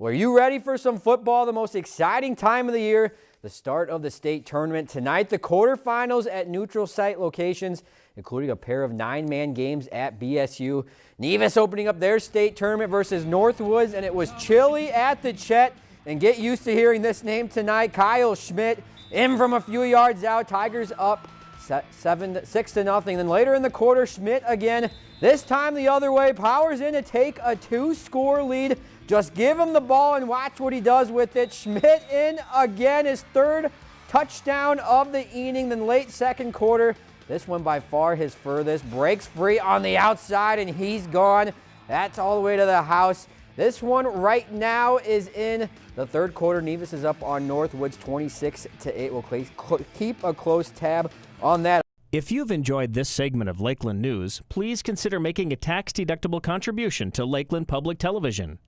Well, are you ready for some football? The most exciting time of the year, the start of the state tournament. Tonight, the quarterfinals at neutral site locations, including a pair of nine-man games at BSU. Nevis opening up their state tournament versus Northwoods, and it was chilly at the Chet. And get used to hearing this name tonight. Kyle Schmidt in from a few yards out. Tigers up seven, six to nothing. Then later in the quarter, Schmidt again. This time the other way. Powers in to take a two-score lead. Just give him the ball and watch what he does with it. Schmidt in again, his third touchdown of the inning. Then late second quarter, this one by far his furthest. Breaks free on the outside and he's gone. That's all the way to the house. This one right now is in the third quarter. Nevis is up on Northwoods 26 to 8. We'll keep a close tab on that. If you've enjoyed this segment of Lakeland News, please consider making a tax-deductible contribution to Lakeland Public Television.